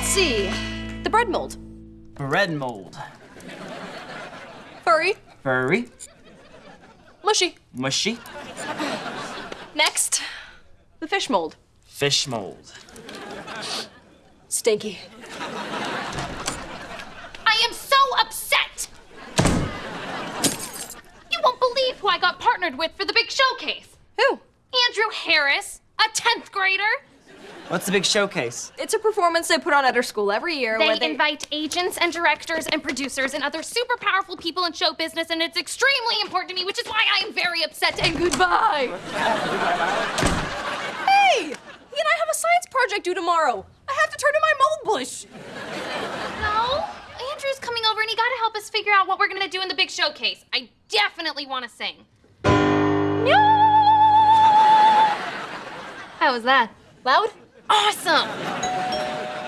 Let's see. The bread mold. Bread mold. Furry. Furry. Mushy. Mushy. Next, the fish mold. Fish mold. Stinky. I am so upset! You won't believe who I got partnered with for the big showcase. Who? Andrew Harris, a 10th grader. What's the big showcase? It's a performance they put on at our school every year They where they invite agents and directors and producers and other super powerful people in show business, and it's extremely important to me, which is why I am very upset and goodbye. Hey! He and I have a science project due tomorrow. I have to turn in my mold bush. No, Andrew's coming over and he gotta help us figure out what we're gonna do in the big showcase. I definitely wanna sing. No! How was that? Loud? Awesome!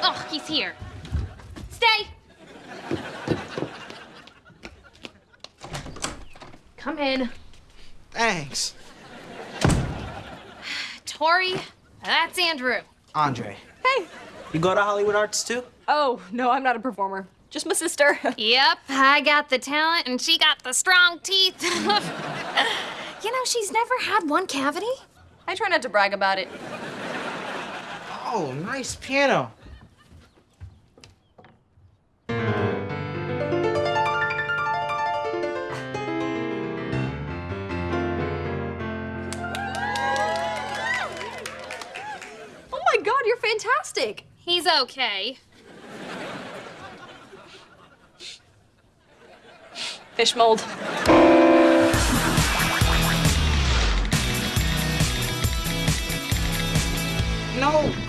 Oh, he's here. Stay! Come in. Thanks. Tori, that's Andrew. Andre. Hey. You go to Hollywood Arts too? Oh, no, I'm not a performer. Just my sister. Yep, I got the talent and she got the strong teeth. you know, she's never had one cavity. I try not to brag about it. Oh, nice piano. Oh my god, you're fantastic. He's okay. Fish mold.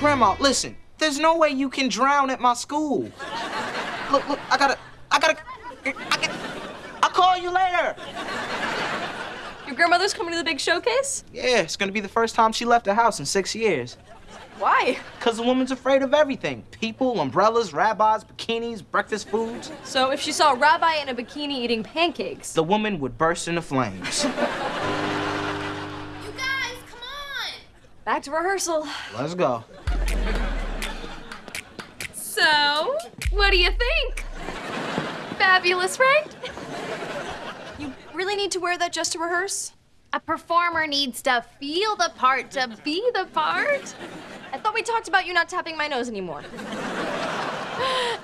Grandma, listen. There's no way you can drown at my school. Look, look, I gotta, I gotta, I gotta, I'll call you later. Your grandmother's coming to the big showcase? Yeah, it's gonna be the first time she left the house in six years. Why? Cause the woman's afraid of everything. People, umbrellas, rabbis, bikinis, breakfast foods. So if she saw a rabbi in a bikini eating pancakes, The woman would burst into flames. You guys, come on! back to rehearsal. Let's go. So, what do you think? Fabulous, right? You really need to wear that just to rehearse? A performer needs to feel the part to be the part. I thought we talked about you not tapping my nose anymore.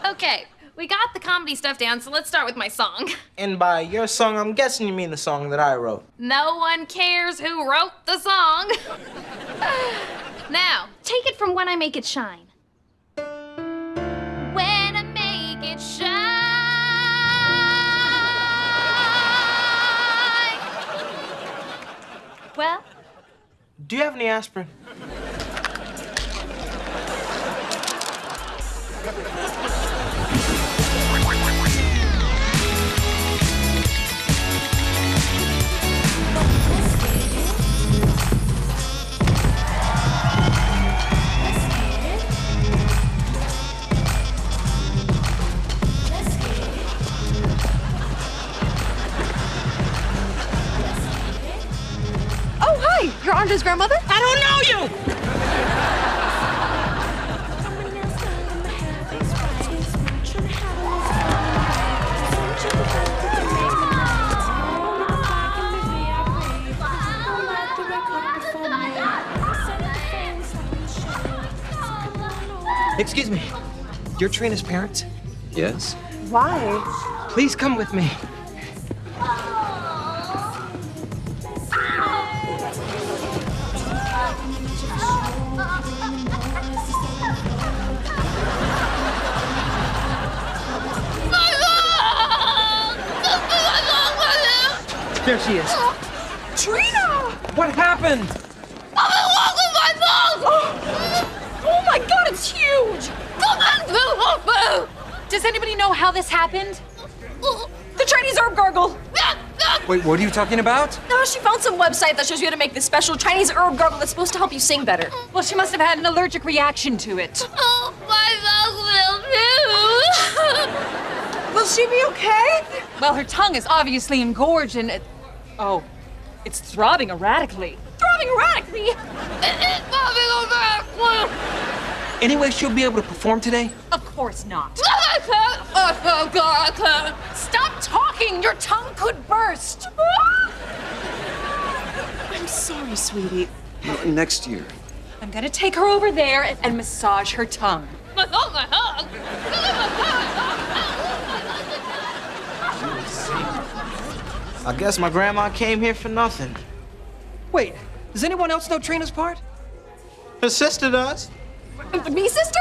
Okay, we got the comedy stuff down, so let's start with my song. And by your song, I'm guessing you mean the song that I wrote. No one cares who wrote the song. now, take it from When I Make It Shine. Well, Do you have any aspirin? Excuse me. You're Trina's parents? Yes? Why? Please come with me. There she is. Trina! What happened? Oh my god, it's huge! Does anybody know how this happened? The Chinese herb gargle! Wait, what are you talking about? No, she found some website that shows you how to make this special Chinese herb gargle that's supposed to help you sing better. Well, she must have had an allergic reaction to it. Oh, my mouth will too. Will she be okay? Well, her tongue is obviously engorged and it... Oh, it's throbbing erratically. Throbbing erratically! Any way she'll be able to perform today? Of course not. Oh Gartha! Stop talking! Your tongue could burst! I'm sorry, sweetie. Next year. I'm gonna take her over there and, and massage her tongue. I guess my grandma came here for nothing. Wait, does anyone else know Trina's part? Her sister does. Me, sister?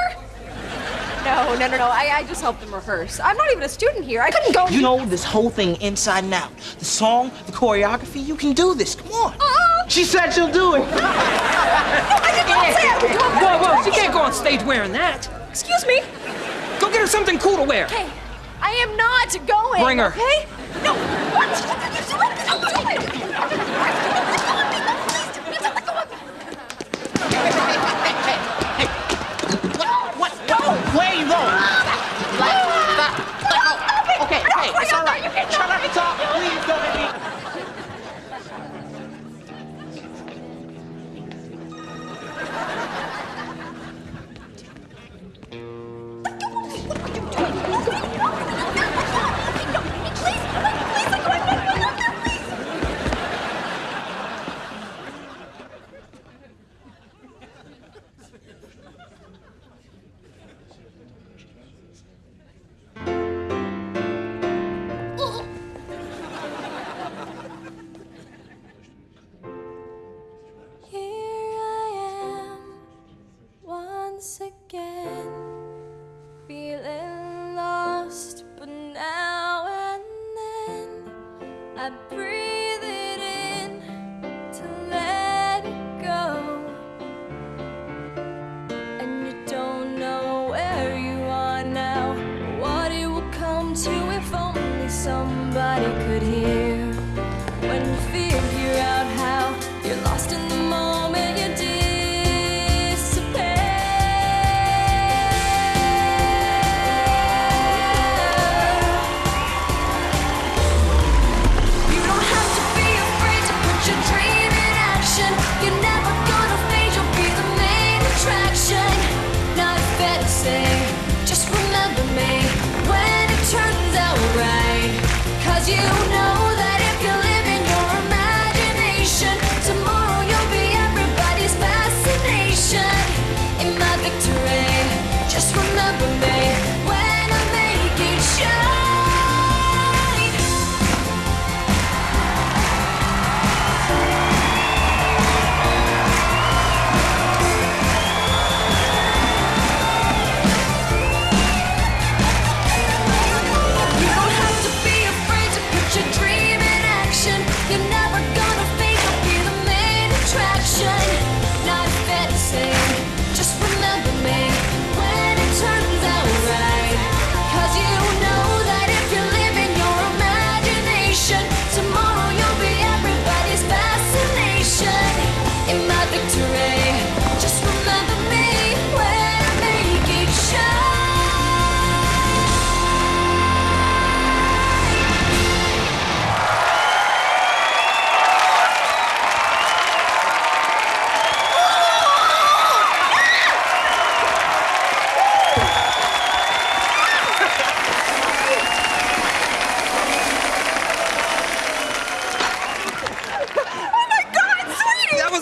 No, no, no, no. I, I just helped them rehearse. I'm not even a student here. I couldn't go. You know this whole thing inside and out. The song, the choreography, you can do this. Come on. Uh-uh. She said she'll do it. I did not say I would do it. Whoa, whoa, she can't go on stage wearing that. Excuse me. Go get her something cool to wear. Hey, I am not going. Bring her. Okay? No. What? Don't do it. Please,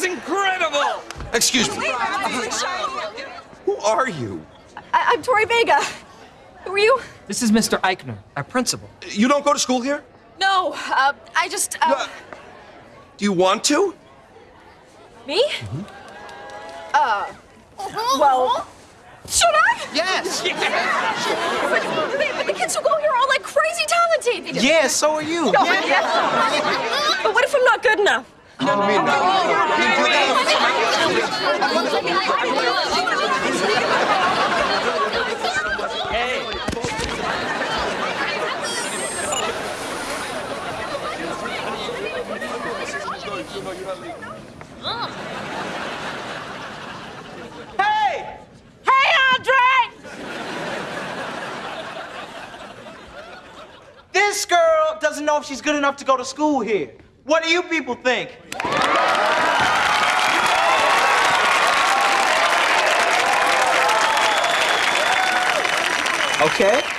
incredible! Excuse me. Who are you? I- I'm Tori Vega. Who are you? This is Mr. Eikner, our principal. You don't go to school here? No, uh, I just, uh, Uh, Do you want to? me? Uh, well, should I? Yes. But, but the kids who go here are all like crazy talented. Yeah, so are you. No, yeah. But what if I'm not good enough? Hey! Hey, Andre! This girl doesn't know if she's good enough to go to school here. What do you people think? Okay?